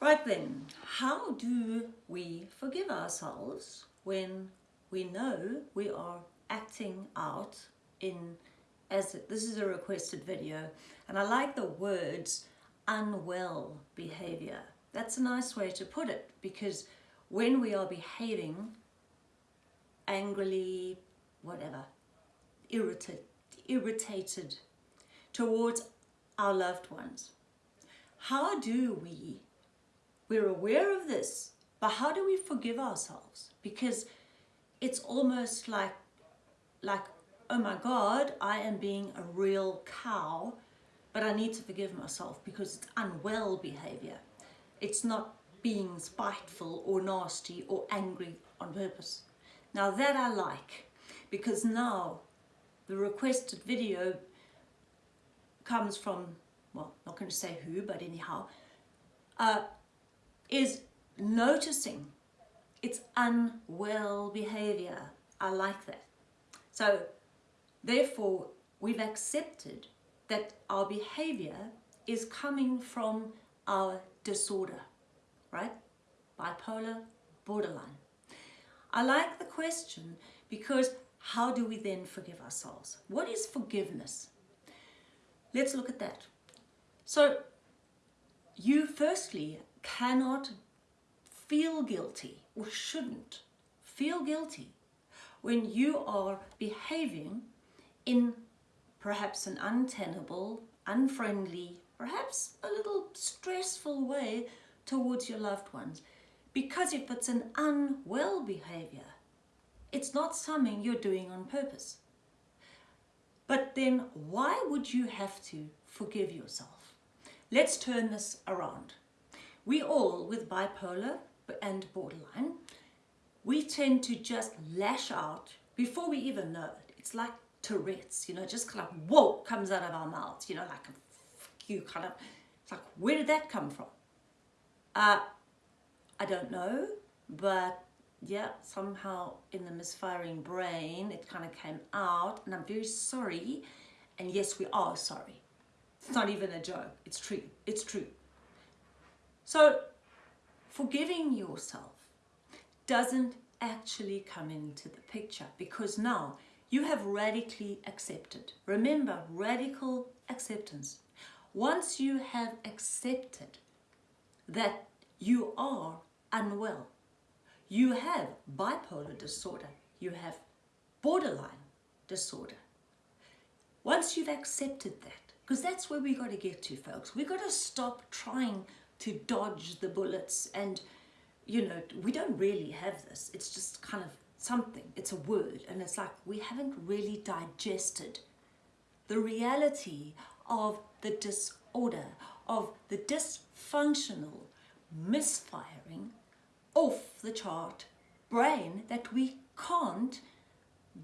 Right then, how do we forgive ourselves when we know we are acting out in, as this is a requested video, and I like the words unwell behavior. That's a nice way to put it because when we are behaving angrily, whatever, irritated, irritated towards our loved ones, how do we we're aware of this, but how do we forgive ourselves? Because it's almost like, like, oh my God, I am being a real cow, but I need to forgive myself because it's unwell behavior. It's not being spiteful or nasty or angry on purpose. Now that I like, because now the requested video comes from, well, not going to say who, but anyhow, uh, is noticing its unwell behavior. I like that. So therefore, we've accepted that our behavior is coming from our disorder, right? Bipolar, borderline. I like the question because how do we then forgive ourselves? What is forgiveness? Let's look at that. So you firstly cannot feel guilty or shouldn't feel guilty when you are behaving in perhaps an untenable, unfriendly, perhaps a little stressful way towards your loved ones. Because if it's an unwell behavior, it's not something you're doing on purpose. But then why would you have to forgive yourself? Let's turn this around. We all, with bipolar and borderline, we tend to just lash out before we even know it. It's like Tourette's, you know, just kind of, whoa, comes out of our mouths, you know, like you kind of, it's like, where did that come from? Uh, I don't know, but yeah, somehow in the misfiring brain, it kind of came out, and I'm very sorry, and yes, we are sorry. It's not even a joke, it's true, it's true. So forgiving yourself doesn't actually come into the picture because now you have radically accepted. Remember, radical acceptance. Once you have accepted that you are unwell, you have bipolar disorder, you have borderline disorder. Once you've accepted that, because that's where we got to get to, folks. We've got to stop trying to dodge the bullets and you know we don't really have this. It's just kind of something. It's a word. And it's like we haven't really digested the reality of the disorder of the dysfunctional misfiring off the chart brain that we can't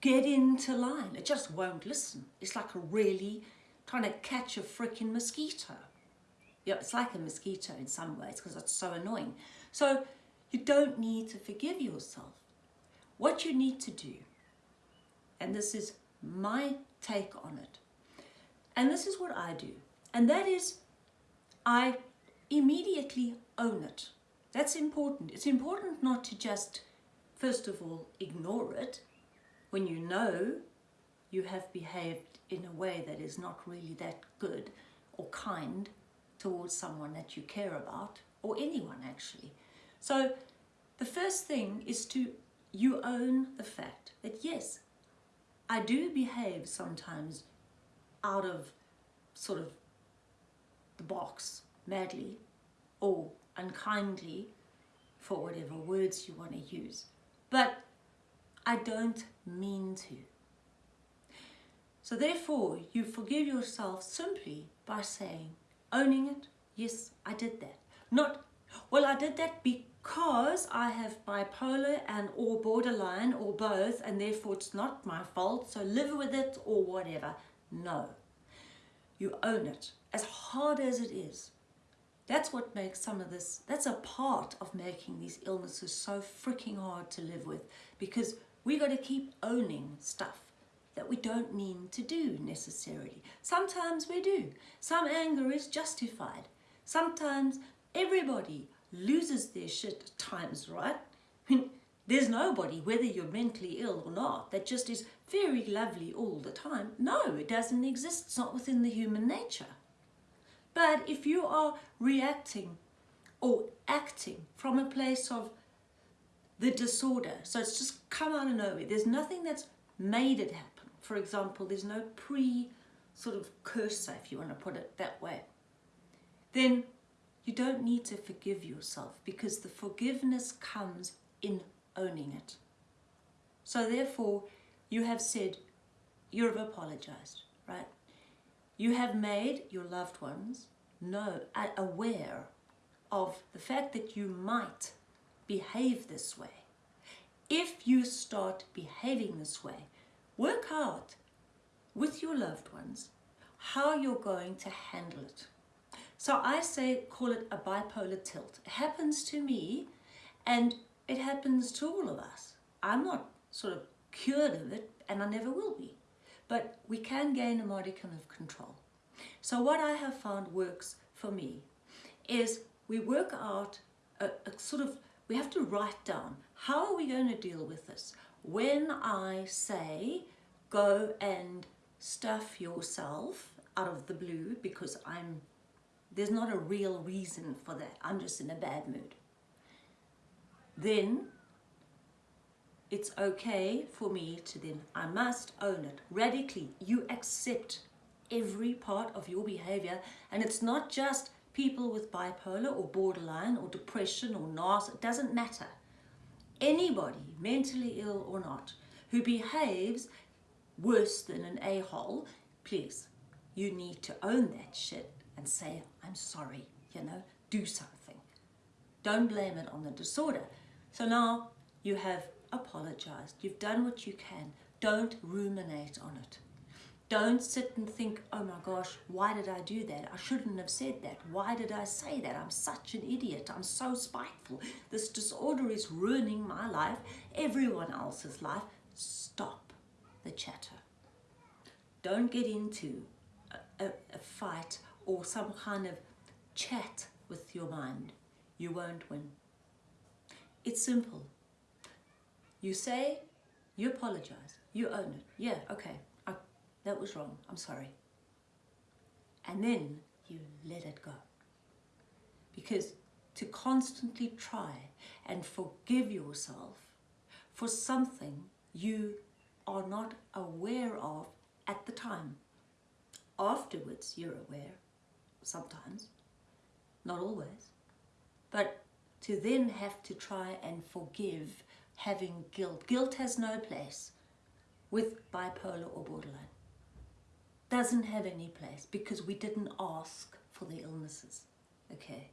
get into line. It just won't listen. It's like a really trying to catch a freaking mosquito yeah, it's like a mosquito in some ways because it's so annoying. So you don't need to forgive yourself. What you need to do, and this is my take on it, and this is what I do, and that is I immediately own it. That's important. It's important not to just, first of all, ignore it when you know you have behaved in a way that is not really that good or kind towards someone that you care about or anyone actually. So the first thing is to you own the fact that yes, I do behave sometimes out of sort of the box madly or unkindly for whatever words you want to use. But I don't mean to. So therefore, you forgive yourself simply by saying, owning it. Yes, I did that. Not, well, I did that because I have bipolar and or borderline or both and therefore it's not my fault, so live with it or whatever. No, you own it as hard as it is. That's what makes some of this, that's a part of making these illnesses so freaking hard to live with because we got to keep owning stuff that we don't mean to do necessarily. Sometimes we do. Some anger is justified. Sometimes everybody loses their shit at times, right? I mean, there's nobody, whether you're mentally ill or not, that just is very lovely all the time. No, it doesn't exist. It's not within the human nature. But if you are reacting or acting from a place of the disorder, so it's just come out of nowhere, there's nothing that's made it happen. For example, there's no pre sort of cursor, if you want to put it that way, then you don't need to forgive yourself because the forgiveness comes in owning it. So therefore, you have said, you have apologized, right? You have made your loved ones know, uh, aware of the fact that you might behave this way. If you start behaving this way, work out with your loved ones how you're going to handle it. So I say call it a bipolar tilt. It happens to me and it happens to all of us. I'm not sort of cured of it and I never will be. But we can gain a modicum of control. So what I have found works for me is we work out a, a sort of, we have to write down how are we going to deal with this? When I say go and stuff yourself out of the blue because I'm there's not a real reason for that. I'm just in a bad mood. Then it's okay for me to then, I must own it radically. You accept every part of your behavior and it's not just people with bipolar or borderline or depression or NAS, it doesn't matter. Anybody, mentally ill or not, who behaves worse than an a-hole, please, you need to own that shit and say, I'm sorry, you know, do something. Don't blame it on the disorder. So now you have apologized. You've done what you can. Don't ruminate on it. Don't sit and think, oh my gosh, why did I do that? I shouldn't have said that. Why did I say that? I'm such an idiot. I'm so spiteful. This disorder is ruining my life, everyone else's life. Stop the chatter. Don't get into a, a, a fight or some kind of chat with your mind, you won't win. It's simple. You say, you apologize, you own it. Yeah, okay, that was wrong, I'm sorry. And then you let it go. Because to constantly try and forgive yourself for something you are not aware of at the time. Afterwards, you're aware sometimes, not always, but to then have to try and forgive having guilt. Guilt has no place with bipolar or borderline. Doesn't have any place because we didn't ask for the illnesses, okay?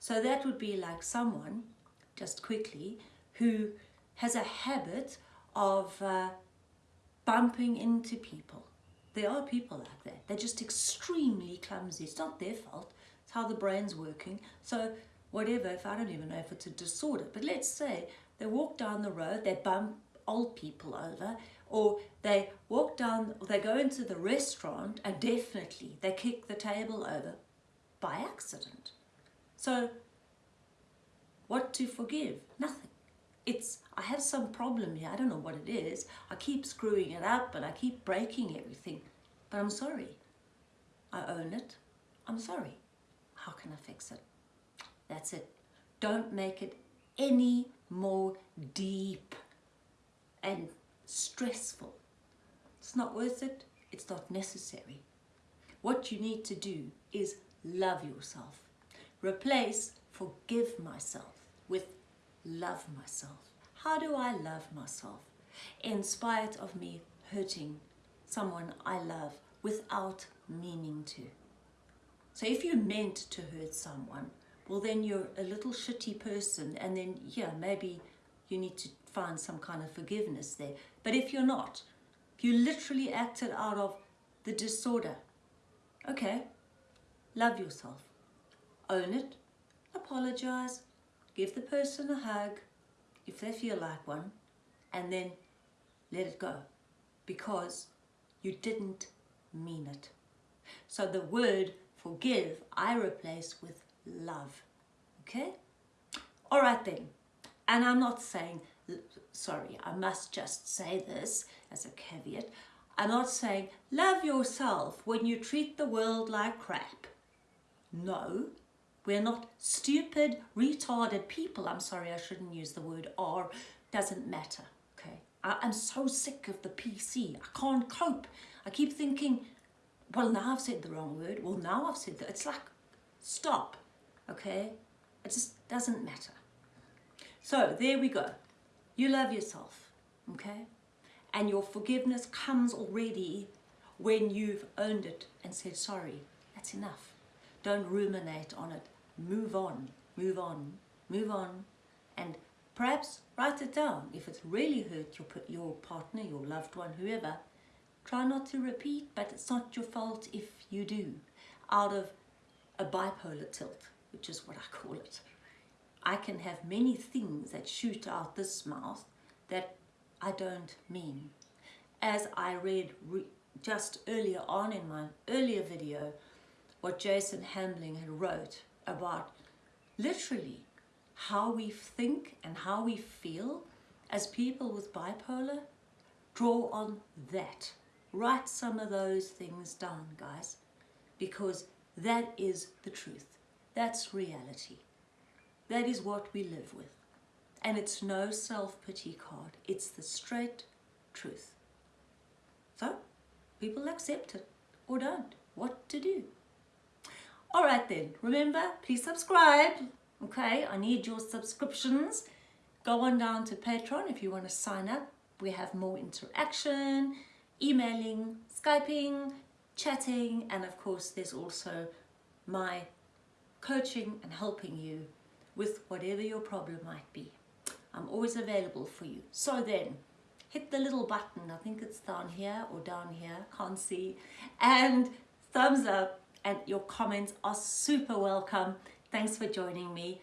So that would be like someone, just quickly, who has a habit of uh, bumping into people there are people like that. They're just extremely clumsy. It's not their fault. It's how the brain's working. So whatever, if I don't even know if it's a disorder, but let's say they walk down the road, they bump old people over, or they walk down, they go into the restaurant and definitely they kick the table over by accident. So what to forgive? Nothing it's I have some problem here. I don't know what it is. I keep screwing it up and I keep breaking everything. But I'm sorry. I own it. I'm sorry. How can I fix it? That's it. Don't make it any more deep and stressful. It's not worth it. It's not necessary. What you need to do is love yourself. Replace forgive myself with love myself? How do I love myself in spite of me hurting someone I love without meaning to? So if you meant to hurt someone, well then you're a little shitty person and then yeah, maybe you need to find some kind of forgiveness there. But if you're not, you literally acted out of the disorder. Okay, love yourself. Own it, apologize, give the person a hug if they feel like one and then let it go because you didn't mean it. So the word forgive I replace with love. Okay? All right then. And I'm not saying, sorry, I must just say this as a caveat. I'm not saying love yourself when you treat the world like crap. No, we're not stupid, retarded people. I'm sorry, I shouldn't use the word or. Doesn't matter, okay? I, I'm so sick of the PC. I can't cope. I keep thinking, well, now I've said the wrong word. Well, now I've said that. It's like, stop, okay? It just doesn't matter. So there we go. You love yourself, okay? And your forgiveness comes already when you've owned it and said, sorry, that's enough. Don't ruminate on it. Move on, move on, move on. And perhaps write it down. If it's really hurt your, your partner, your loved one, whoever, try not to repeat, but it's not your fault if you do. Out of a bipolar tilt, which is what I call it. I can have many things that shoot out this mouth that I don't mean. As I read re just earlier on in my earlier video, what Jason Hamling had wrote about literally how we think and how we feel as people with bipolar, draw on that. Write some of those things down, guys, because that is the truth. That's reality. That is what we live with. And it's no self-pity card. It's the straight truth. So, people accept it or don't. What to do? All right then, remember, please subscribe. Okay, I need your subscriptions. Go on down to Patreon if you want to sign up. We have more interaction, emailing, Skyping, chatting, and of course there's also my coaching and helping you with whatever your problem might be. I'm always available for you. So then, hit the little button, I think it's down here or down here, can't see, and thumbs up and your comments are super welcome. Thanks for joining me.